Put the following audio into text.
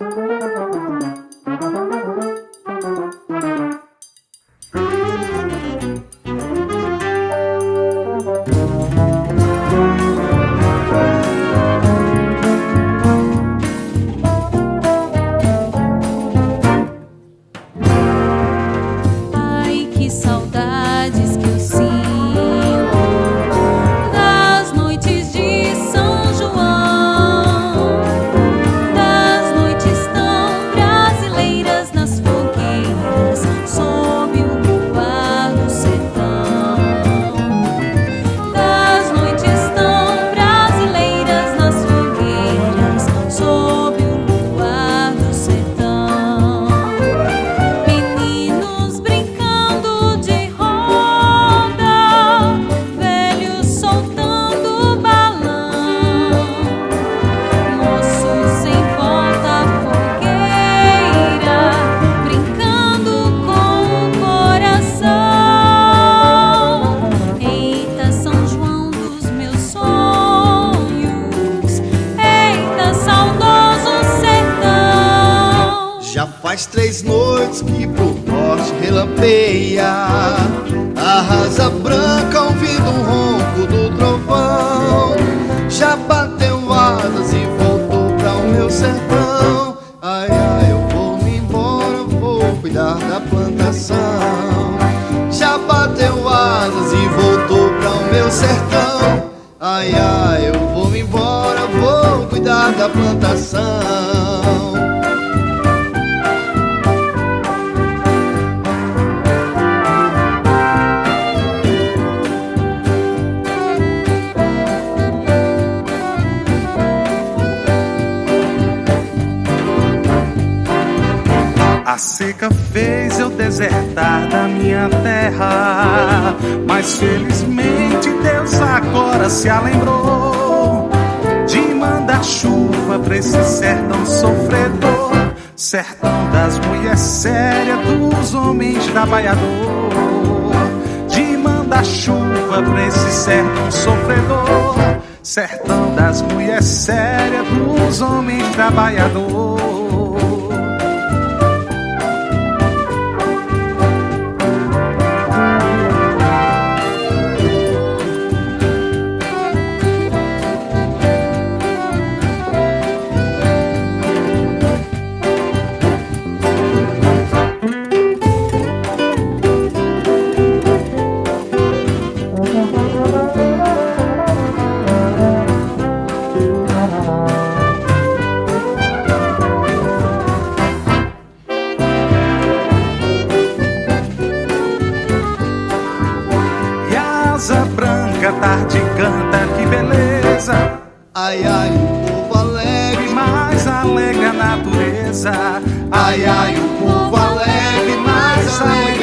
Thank you. Faz três noites que pro norte relampeia. A rasa branca ouvindo o ronco do trovão. Já bateu asas e voltou pra o meu sertão. Ai, ai, eu vou-me embora, vou cuidar da plantação. Já bateu asas e voltou pra o meu sertão. Ai, ai, eu vou-me embora, vou cuidar da plantação. seca fez eu desertar da minha terra, mas felizmente Deus agora se alembrou de mandar chuva pra esse sertão sofredor, sertão das mulheres sérias, dos homens trabalhador, de mandar chuva pra esse sertão sofredor, sertão das mulheres sérias, dos homens trabalhador. a tarde canta, que beleza. Ai, ai, o povo alegre, mais alegre a natureza. Ai, ai, o povo alegre, mais alegre.